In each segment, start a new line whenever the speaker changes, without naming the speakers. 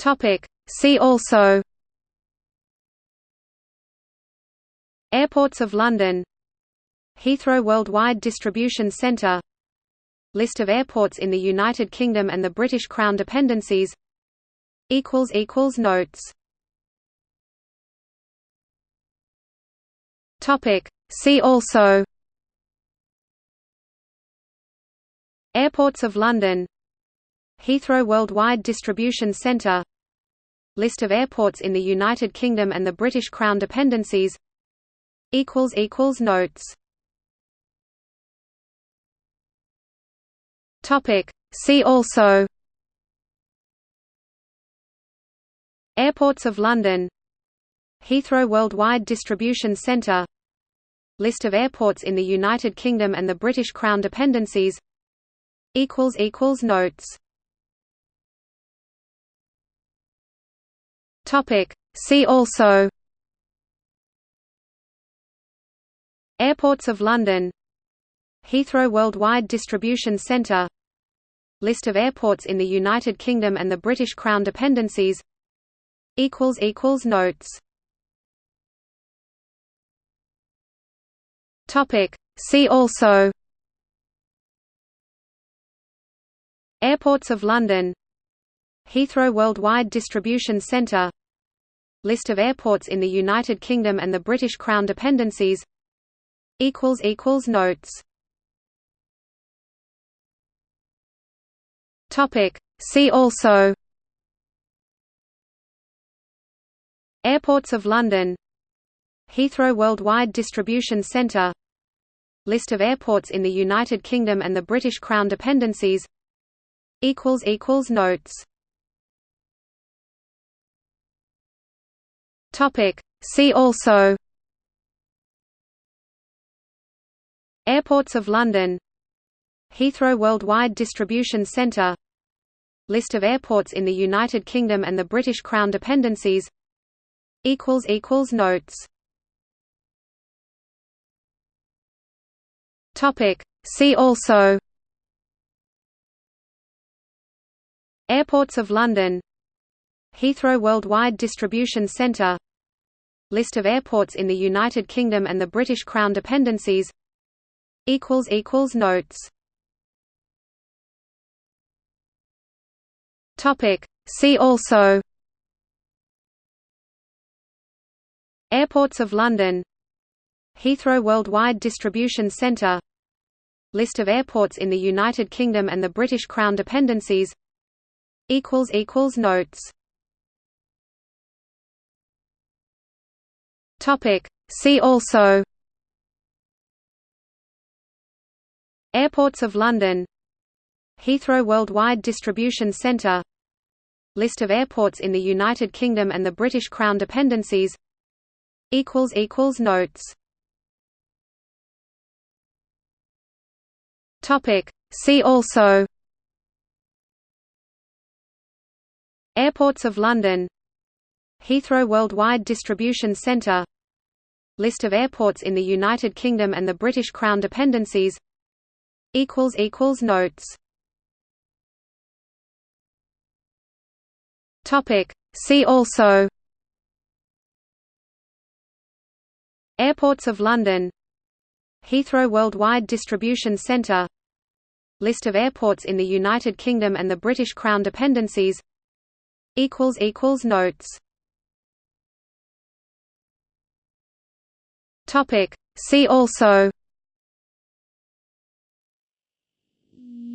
Topic. See also Airports of London Heathrow Worldwide Distribution Centre List of airports in the United Kingdom and the British Crown dependencies Notes. See also Airports of London Heathrow Worldwide Distribution Centre List of airports in the United Kingdom and the British Crown dependencies. Notes. See also. Airports of London. Heathrow Worldwide Distribution Centre List of airports in the United Kingdom and the British Crown dependencies. Notes Topic. See also. Airports of London. Heathrow Worldwide Distribution Centre List of airports in the United Kingdom and the British Crown dependencies. Notes. Topic. See also. Airports of London Heathrow Worldwide Distribution Centre List of airports in the United Kingdom and the British Crown dependencies Notes. See also. Airports of London. Heathrow Worldwide Distribution Centre List of airports in the United Kingdom and the British Crown dependencies Notes Topic. See also Airports of London Heathrow Worldwide Distribution Centre List of airports in the United Kingdom and the British Crown dependencies Notes. See also Airports of London Heathrow Worldwide Distribution Centre List of airports in the United Kingdom and the British Crown dependencies. Notes. See also. Airports of London. Heathrow Worldwide Distribution Centre List of airports in the United Kingdom and the British Crown dependencies. Notes Topic. See also Airports of London Heathrow Worldwide Distribution Centre List of airports in the United Kingdom and the British Crown dependencies Notes. See also Airports of London Heathrow Worldwide Distribution Centre List of airports in the United Kingdom and the British Crown dependencies. Notes. See also. Airports of London. Heathrow Worldwide Distribution Centre List of airports in the United Kingdom and the British Crown dependencies. Notes Topic. See also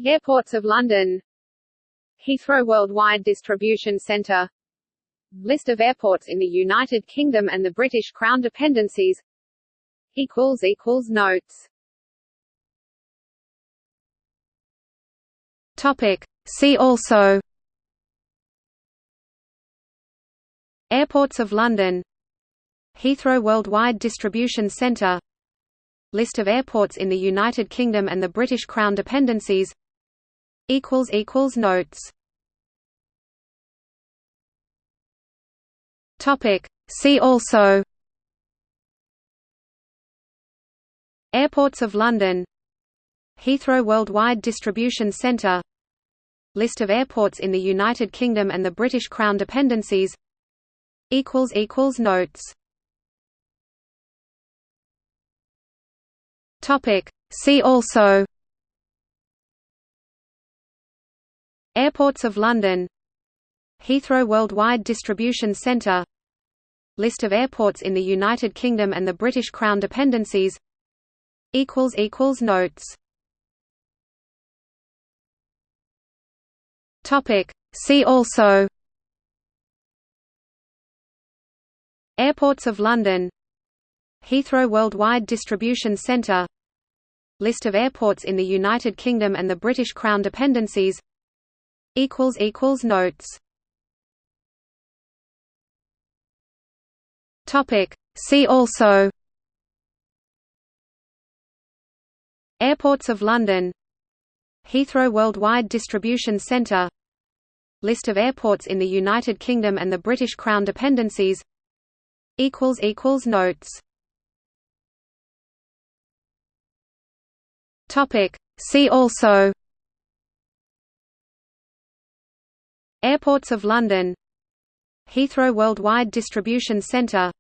Airports of London Heathrow Worldwide Distribution Centre List of airports in the United Kingdom and the British Crown dependencies Notes Topic. See also Airports of London Heathrow Worldwide Distribution Centre List of airports in the United Kingdom and the British Crown dependencies Notes. See also. Airports of London. Heathrow Worldwide Distribution Centre List of airports in the United Kingdom and the British Crown dependencies. Notes See also Airports of London Heathrow Worldwide Distribution Centre List of airports in the United Kingdom and the British Crown dependencies Notes. See also Airports of London Heathrow Worldwide Distribution Centre List of airports in the United Kingdom and the British Crown dependencies. Notes. See also. Airports of London. Heathrow Worldwide Distribution Centre List of airports in the United Kingdom and the British Crown dependencies. Notes See also. Airports of London. Heathrow Worldwide Distribution Centre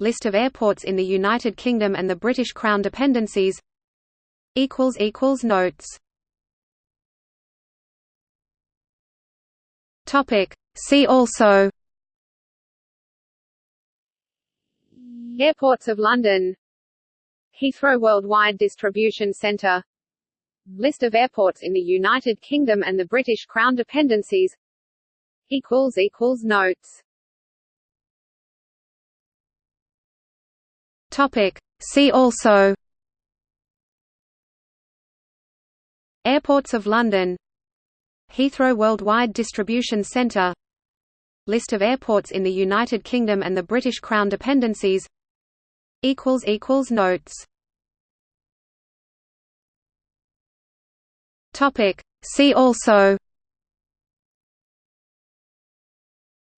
List of airports in the United Kingdom and the British Crown dependencies. Notes. See also. Airports of London Heathrow Worldwide Distribution Centre List of airports in the United Kingdom and the British Crown dependencies. Notes. Topic. See also. Airports of London. Heathrow Worldwide Distribution Centre List of airports in the United Kingdom and the British Crown dependencies. Notes See also.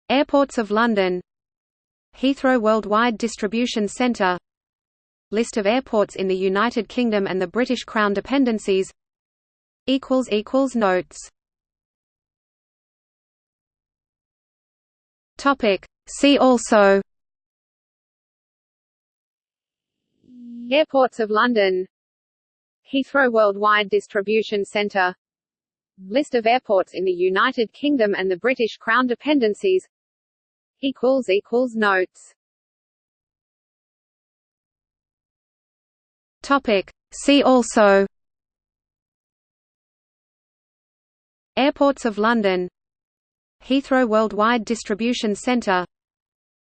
Airports of London. Heathrow Worldwide Distribution Centre List of airports in the United Kingdom and the British Crown dependencies. Notes. See also. Airports of London Heathrow Worldwide Distribution Centre List of airports in the United Kingdom and the British Crown dependencies. Notes. See also. Airports of London. Heathrow Worldwide Distribution Centre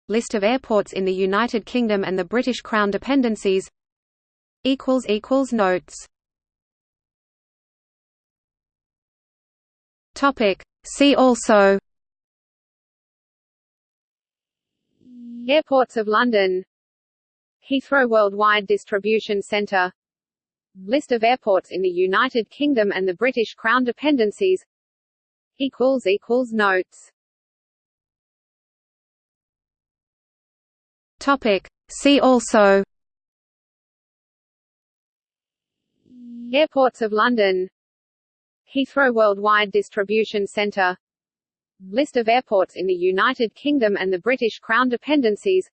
List of airports in the United Kingdom and the British Crown dependencies Notes. Topic See also. Airports of London. Heathrow Worldwide Distribution Centre. List of airports in the United Kingdom and the British Crown dependencies. Equals equals Notes. Topic See also Airports of London. Heathrow Worldwide Distribution Centre List of airports in the United Kingdom and the British Crown dependencies.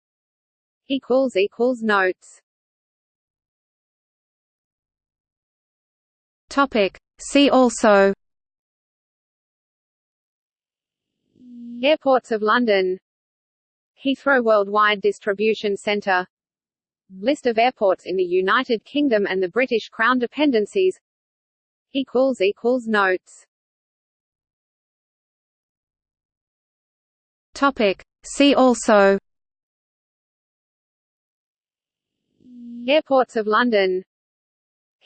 Notes. Topic. See also. Airports of London. Heathrow Worldwide Distribution Centre List of airports in the United Kingdom and the British Crown dependencies. Notes. Topic. See also. Airports of London.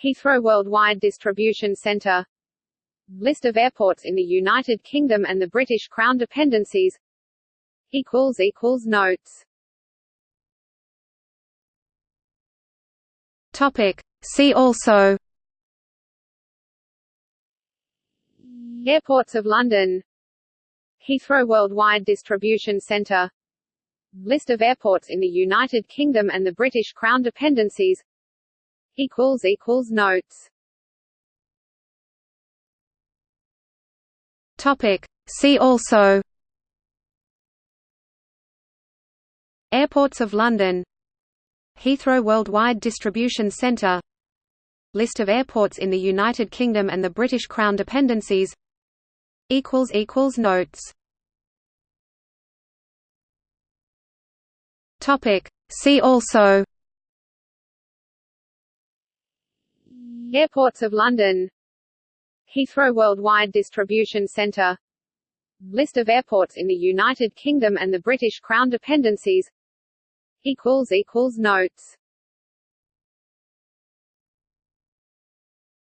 Heathrow Worldwide Distribution Centre List of airports in the United Kingdom and the British Crown dependencies. Notes See also. Airports of London. Heathrow Worldwide Distribution Centre List of airports in the United Kingdom and the British Crown dependencies. Notes. Topic. See also. Airports of London Heathrow Worldwide Distribution Centre List of airports in the United Kingdom and the British Crown dependencies. Notes. See also. Airports of London. Heathrow Worldwide Distribution Centre List of airports in the United Kingdom and the British Crown dependencies Notes.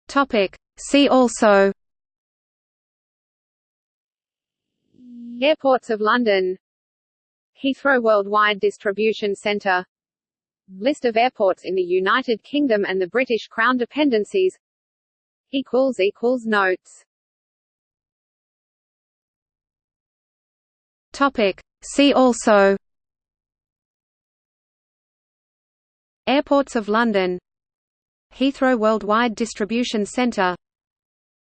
Topic. See also. Airports of London. Heathrow Worldwide Distribution Centre. List of airports in the United Kingdom and the British Crown dependencies. Equals equals Notes. Topic. See also Airports of London. Heathrow Worldwide Distribution Centre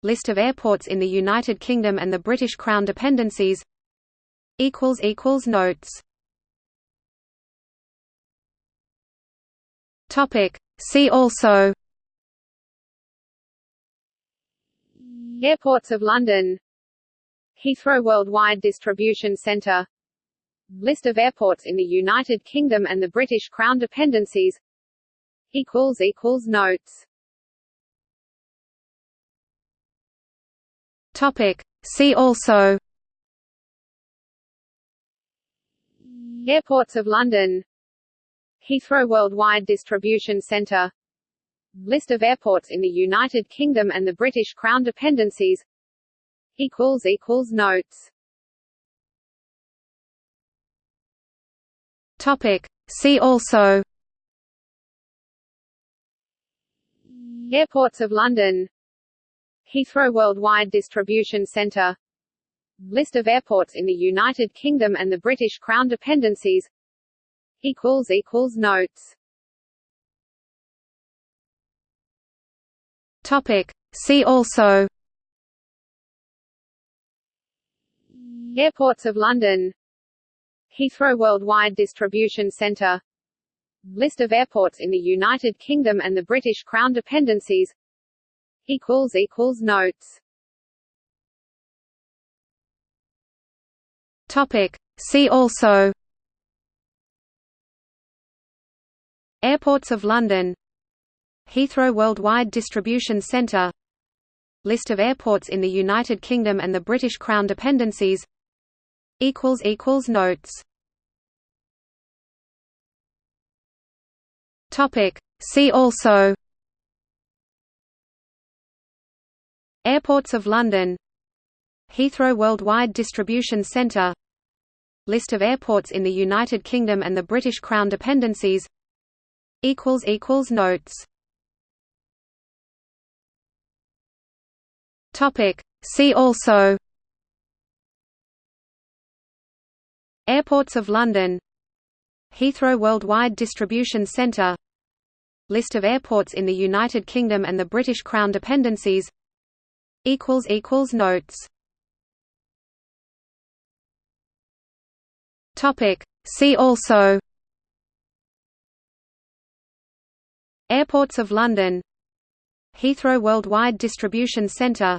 List of airports in the United Kingdom and the British Crown dependencies. Notes. See also. Airports of London. Heathrow Worldwide Distribution Centre List of airports in the United Kingdom and the British Crown dependencies Notes. Topic. See also. Airports of London. Heathrow Worldwide Distribution Centre. List of airports in the United Kingdom and the British Crown dependencies. Equals equals Notes. Topic. See also Airports of London. Heathrow Worldwide Distribution Centre List of airports in the United Kingdom and the British Crown dependencies. Notes. Topic. See also. Airports of London. Heathrow Worldwide Distribution Centre List of airports in the United Kingdom and the British Crown dependencies. Notes. Topic. See also. Airports of London. Heathrow Worldwide Distribution Centre. List of airports in the United Kingdom and the British Crown dependencies. Notes Topic. See also. Airports of London. Heathrow Worldwide Distribution Centre List of airports in the United Kingdom and the British Crown dependencies. Notes. See also. Airports of London Heathrow Worldwide Distribution Centre List of airports in the United Kingdom and the British Crown dependencies. Notes. See also. Airports of London. Heathrow Worldwide Distribution Centre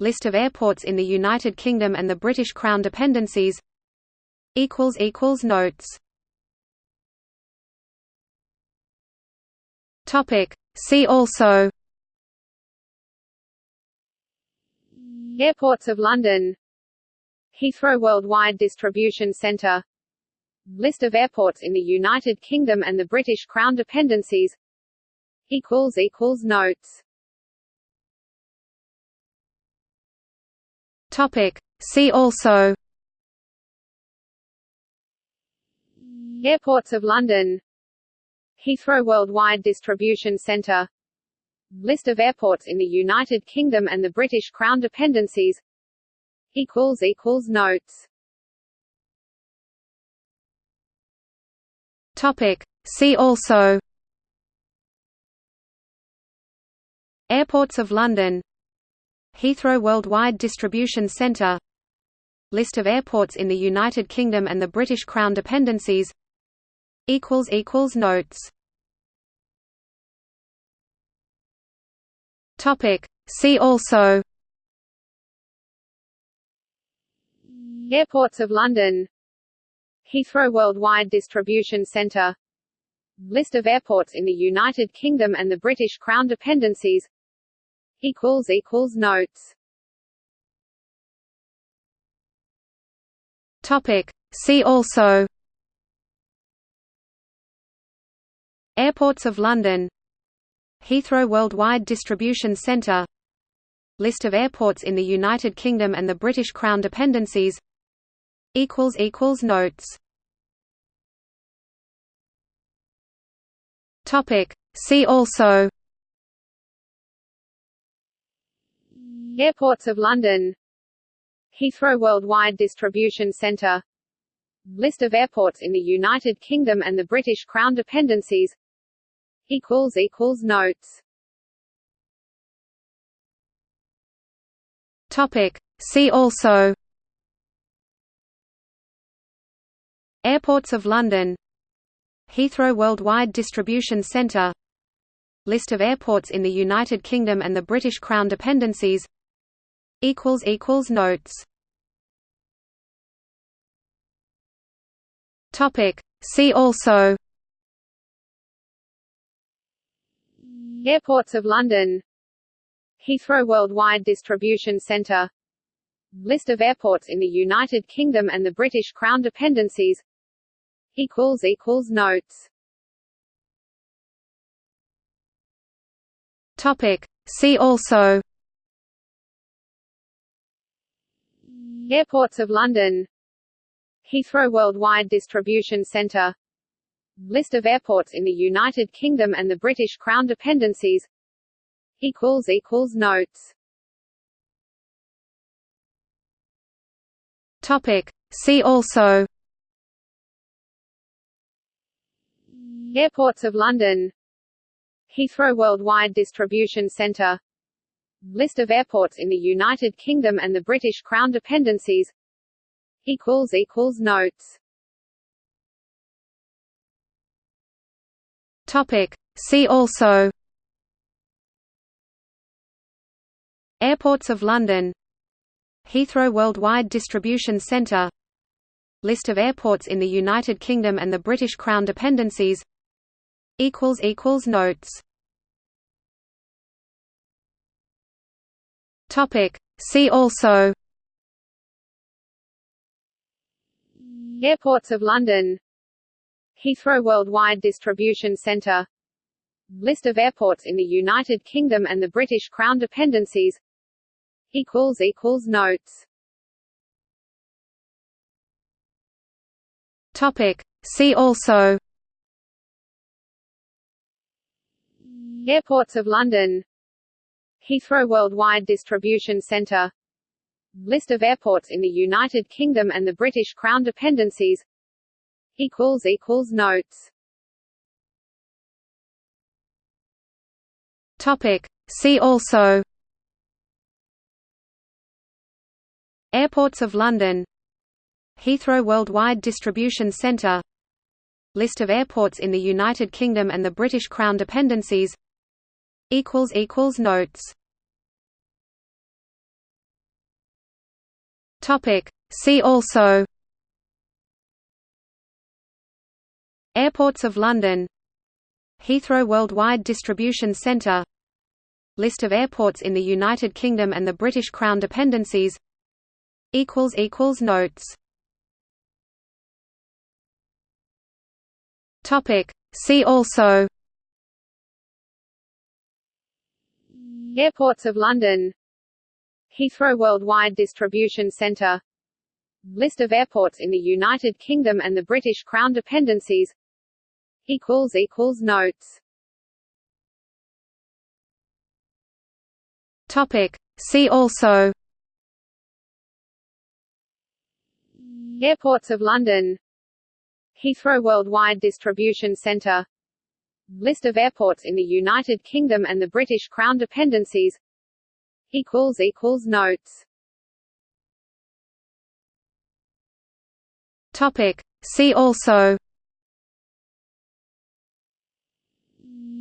List of airports in the United Kingdom and the British Crown dependencies. Notes Topic. See also. Airports of London. Heathrow Worldwide Distribution Centre. List of airports in the United Kingdom and the British Crown dependencies. Notes. Topic. See also. Airports of London Heathrow Worldwide Distribution Centre List of airports in the United Kingdom and the British Crown dependencies. Notes. Topic. See also. Airports of London. Heathrow Worldwide Distribution Centre List of airports in the United Kingdom and the British Crown dependencies Notes. Topic See also. Airports of London. Heathrow Worldwide Distribution Centre. List of airports in the United Kingdom and the British Crown dependencies. Equals equals Notes. Topic. See also Airports of London. Heathrow Worldwide Distribution Centre List of airports in the United Kingdom and the British Crown dependencies. Notes. See also. Airports of London. Heathrow Worldwide Distribution Centre List of airports in the United Kingdom and the British Crown dependencies Notes. Topic. See also. Airports of London. Heathrow Worldwide Distribution Centre List of airports in the United Kingdom and the British Crown dependencies. Equals equals Notes. Topic. See also Airports of London. Heathrow Worldwide Distribution Centre List of airports in the United Kingdom and the British Crown dependencies. Notes. Topic. See also. Airports of London. Heathrow Worldwide Distribution Centre List of airports in the United Kingdom and the British Crown dependencies. Equals equals Notes. Topic. See also. Airports of London. Heathrow Worldwide Distribution Centre List of airports in the United Kingdom and the British Crown dependencies. Equals equals Notes Topic. See also. Airports of London. Heathrow Worldwide Distribution Centre List of airports in the United Kingdom and the British Crown dependencies. Notes. See also. Airports of London Heathrow Worldwide Distribution Centre List of airports in the United Kingdom and the British Crown dependencies. Notes. Topic. See also. Airports of London. Heathrow Worldwide Distribution Centre List of airports in the United Kingdom and the British Crown dependencies Notes. Topic. See also. Airports of London. Heathrow Worldwide Distribution Centre. List of airports in the United Kingdom and the British Crown dependencies. Equals equals Notes. Topic. See also Airports of London. Heathrow Worldwide Distribution Centre List of airports in the United Kingdom and the British Crown dependencies. Notes. See also. Airports of London. Heathrow Worldwide Distribution Centre List of airports in the United Kingdom and the British Crown dependencies Notes. Topic. See also. Airports of London. Heathrow Worldwide Distribution Centre. List of airports in the United Kingdom and the British Crown dependencies. Equals equals notes. Topic. See also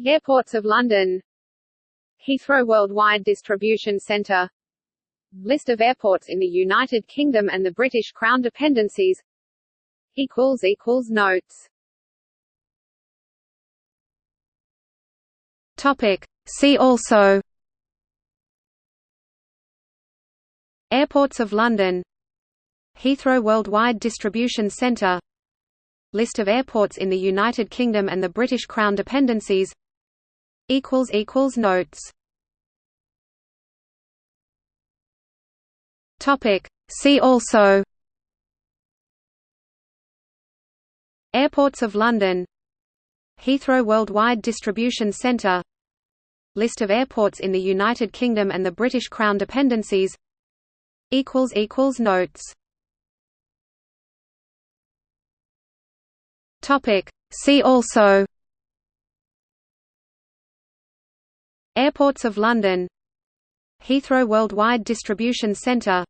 Airports of London. Heathrow Worldwide Distribution Centre List of airports in the United Kingdom and the British Crown dependencies. Notes. Topic. See also. Airports of London. Heathrow Worldwide Distribution Centre List of airports in the United Kingdom and the British Crown dependencies Notes. Topic. See also. Airports of London. Heathrow Worldwide Distribution Centre List of airports in the United Kingdom and the British Crown dependencies. Equals equals Notes. Topic. See also Airports of London. Heathrow Worldwide Distribution Centre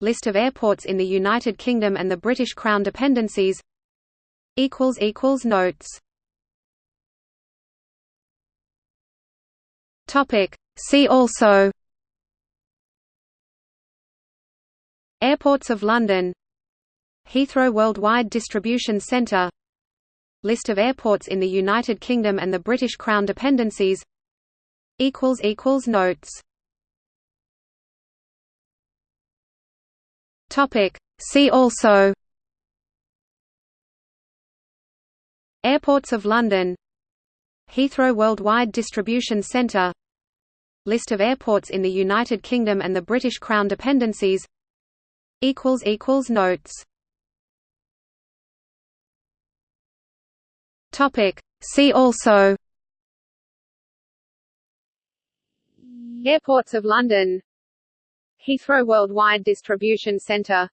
List of airports in the United Kingdom and the British Crown dependencies. Notes. See also. Airports of London. Heathrow Worldwide Distribution Centre List of airports in the United Kingdom and the British Crown dependencies Notes. Topic. See also. Airports of London. Heathrow Worldwide Distribution Centre List of airports in the United Kingdom and the British Crown dependencies. Equals equals Notes. Topic. See also Airports of London. Heathrow Worldwide Distribution Centre.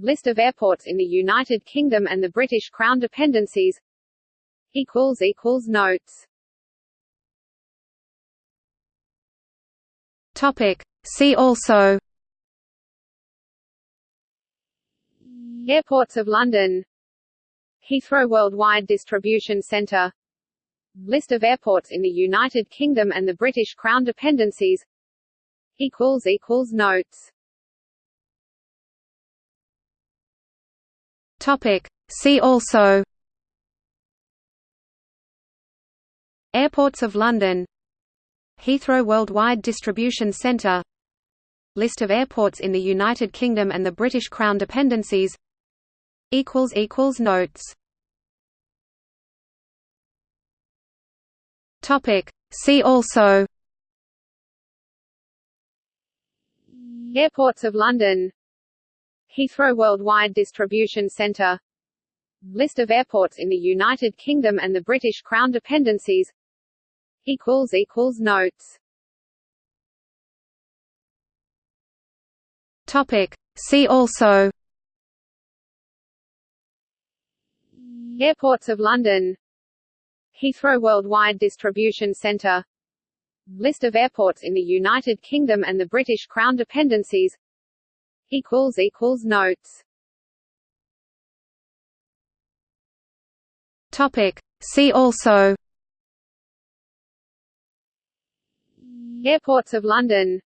List of airports in the United Kingdom and the British Crown dependencies. Notes. Topic. See also. Airports of London. Heathrow Worldwide Distribution Centre List of airports in the United Kingdom and the British Crown dependencies. Notes. Topic. See also. Airports of London. Heathrow Worldwide Distribution Centre List of airports in the United Kingdom and the British Crown dependencies. Notes See also. Airports of London. Heathrow Worldwide Distribution Centre. List of airports in the United Kingdom and the British Crown dependencies. Notes. Topic. See also. Airports of London Heathrow Worldwide Distribution Centre List of airports in the United Kingdom and the British Crown dependencies. Notes. See also. Airports of London.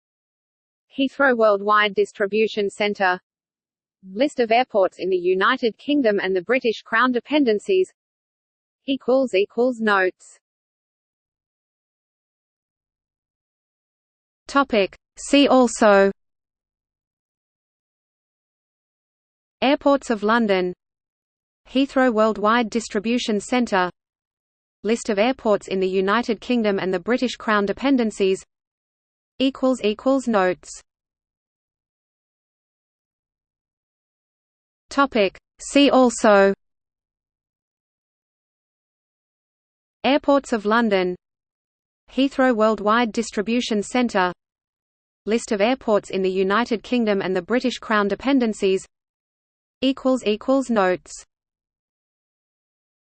Heathrow Worldwide Distribution Centre List of airports in the United Kingdom and the British Crown dependencies Notes. Topic. See also. Airports of London. Heathrow Worldwide Distribution Centre. List of airports in the United Kingdom and the British Crown dependencies. Equals equals Notes. Topic. See also Airports of London. Heathrow Worldwide Distribution Centre List of airports in the United Kingdom and the British Crown dependencies. Notes